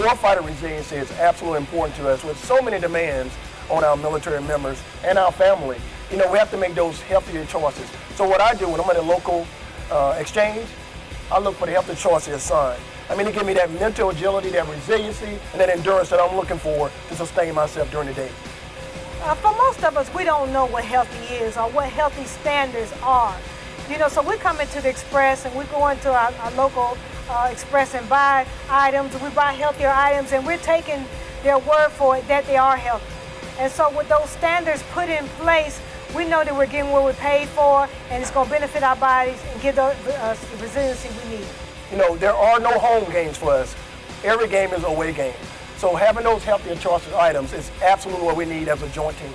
warfighter resiliency is absolutely important to us with so many demands on our military members and our family. You know, we have to make those healthier choices. So what I do when I'm at a local uh, exchange, I look for the healthier choices assigned. I mean, it gives me that mental agility, that resiliency, and that endurance that I'm looking for to sustain myself during the day. Uh, for most of us, we don't know what healthy is or what healthy standards are. You know, so we come into the Express and we go into our, our local uh, Express and buy items, we buy healthier items, and we're taking their word for it that they are healthy. And so with those standards put in place, we know that we're getting what we paid for, and it's going to benefit our bodies and give us uh, the resiliency we need. You know, there are no home games for us. Every game is away game. So having those healthier choices items is absolutely what we need as a joint team.